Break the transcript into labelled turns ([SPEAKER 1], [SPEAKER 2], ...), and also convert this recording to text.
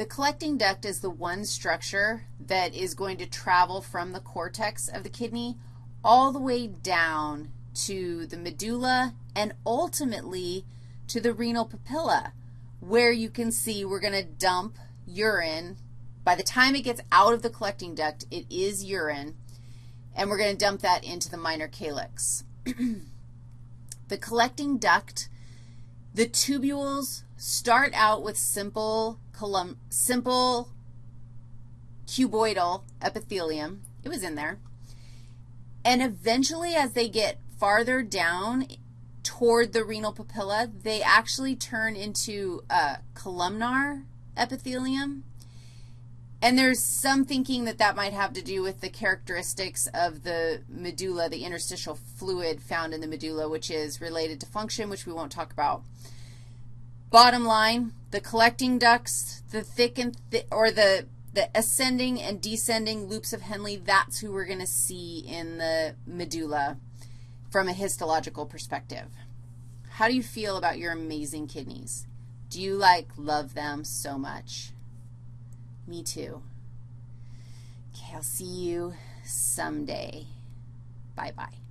[SPEAKER 1] The collecting duct is the one structure that is going to travel from the cortex of the kidney all the way down to the medulla and ultimately to the renal papilla, where you can see we're going to dump urine. By the time it gets out of the collecting duct, it is urine, and we're going to dump that into the minor calyx. the collecting duct, the tubules start out with simple simple cuboidal epithelium. It was in there. And eventually, as they get farther down toward the renal papilla, they actually turn into a columnar epithelium. And there's some thinking that that might have to do with the characteristics of the medulla, the interstitial fluid found in the medulla, which is related to function, which we won't talk about. Bottom line, the collecting ducts, the thick and thick, or the, the ascending and descending loops of Henle, that's who we're going to see in the medulla from a histological perspective. How do you feel about your amazing kidneys? Do you, like, love them so much? Me too. Okay, I'll see you someday. Bye-bye.